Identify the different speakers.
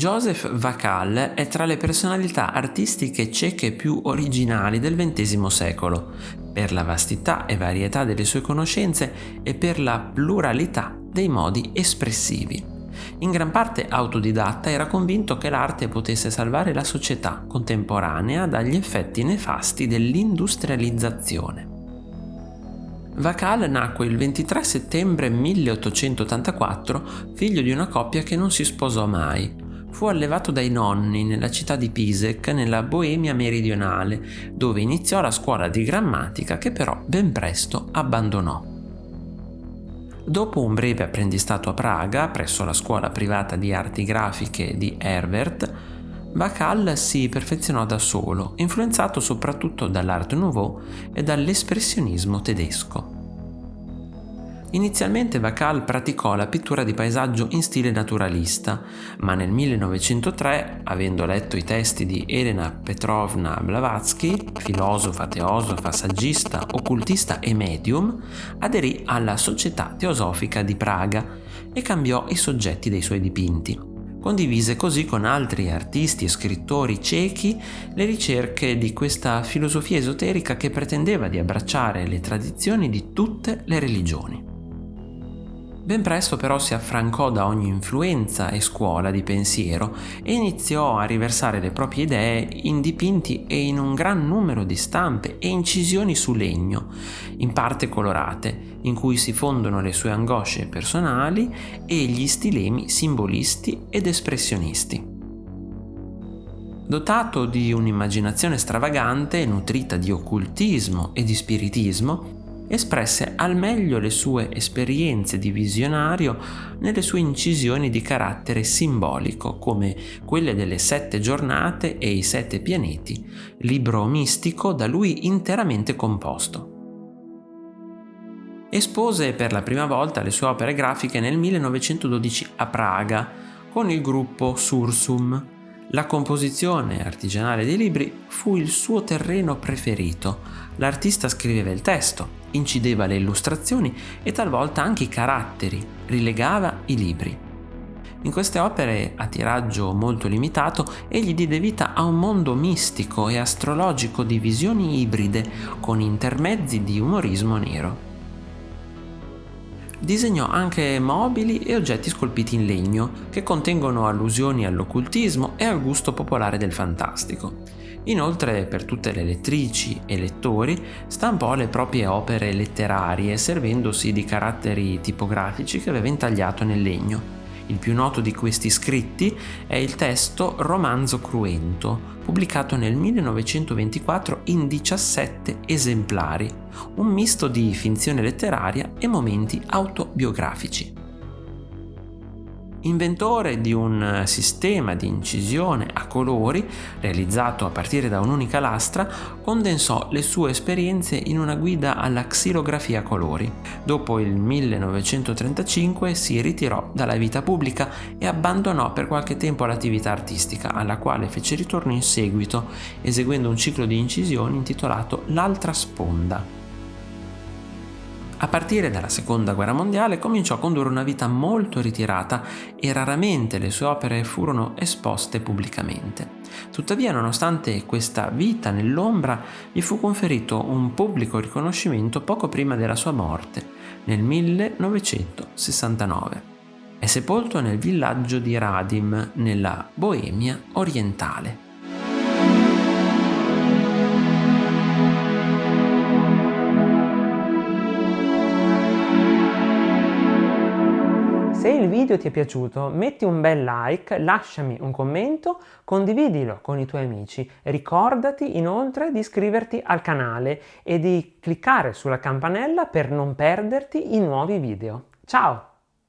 Speaker 1: Josef Vakal è tra le personalità artistiche ceche più originali del XX secolo, per la vastità e varietà delle sue conoscenze e per la pluralità dei modi espressivi. In gran parte autodidatta era convinto che l'arte potesse salvare la società contemporanea dagli effetti nefasti dell'industrializzazione. Vakal nacque il 23 settembre 1884, figlio di una coppia che non si sposò mai. Fu allevato dai nonni nella città di Pisek, nella Boemia meridionale, dove iniziò la scuola di grammatica che però ben presto abbandonò. Dopo un breve apprendistato a Praga, presso la scuola privata di arti grafiche di Herbert, Bacall si perfezionò da solo, influenzato soprattutto dall'Art Nouveau e dall'espressionismo tedesco. Inizialmente Bacall praticò la pittura di paesaggio in stile naturalista, ma nel 1903, avendo letto i testi di Elena Petrovna Blavatsky, filosofa, teosofa, saggista, occultista e medium, aderì alla Società Teosofica di Praga e cambiò i soggetti dei suoi dipinti. Condivise così con altri artisti e scrittori cechi le ricerche di questa filosofia esoterica che pretendeva di abbracciare le tradizioni di tutte le religioni. Ben presto però si affrancò da ogni influenza e scuola di pensiero e iniziò a riversare le proprie idee in dipinti e in un gran numero di stampe e incisioni su legno, in parte colorate, in cui si fondono le sue angosce personali e gli stilemi simbolisti ed espressionisti. Dotato di un'immaginazione stravagante, nutrita di occultismo e di spiritismo, espresse al meglio le sue esperienze di visionario nelle sue incisioni di carattere simbolico, come quelle delle sette giornate e i sette pianeti, libro mistico da lui interamente composto. Espose per la prima volta le sue opere grafiche nel 1912 a Praga con il gruppo Sursum. La composizione artigianale dei libri fu il suo terreno preferito. L'artista scriveva il testo, incideva le illustrazioni e talvolta anche i caratteri, rilegava i libri. In queste opere a tiraggio molto limitato egli diede vita a un mondo mistico e astrologico di visioni ibride con intermezzi di umorismo nero. Disegnò anche mobili e oggetti scolpiti in legno che contengono allusioni all'occultismo e al gusto popolare del fantastico. Inoltre, per tutte le lettrici e lettori, stampò le proprie opere letterarie servendosi di caratteri tipografici che aveva intagliato nel legno. Il più noto di questi scritti è il testo Romanzo Cruento, pubblicato nel 1924 in 17 esemplari, un misto di finzione letteraria e momenti autobiografici. Inventore di un sistema di incisione a colori realizzato a partire da un'unica lastra, condensò le sue esperienze in una guida alla xilografia a colori. Dopo il 1935 si ritirò dalla vita pubblica e abbandonò per qualche tempo l'attività artistica, alla quale fece ritorno in seguito, eseguendo un ciclo di incisioni intitolato L'altra sponda. A partire dalla seconda guerra mondiale cominciò a condurre una vita molto ritirata e raramente le sue opere furono esposte pubblicamente. Tuttavia, nonostante questa vita nell'ombra, gli fu conferito un pubblico riconoscimento poco prima della sua morte, nel 1969. È sepolto nel villaggio di Radim, nella Boemia orientale.
Speaker 2: Se il video ti è piaciuto metti un bel like, lasciami un commento, condividilo con i tuoi amici. Ricordati inoltre di iscriverti al canale e di cliccare sulla campanella per non perderti i nuovi video. Ciao!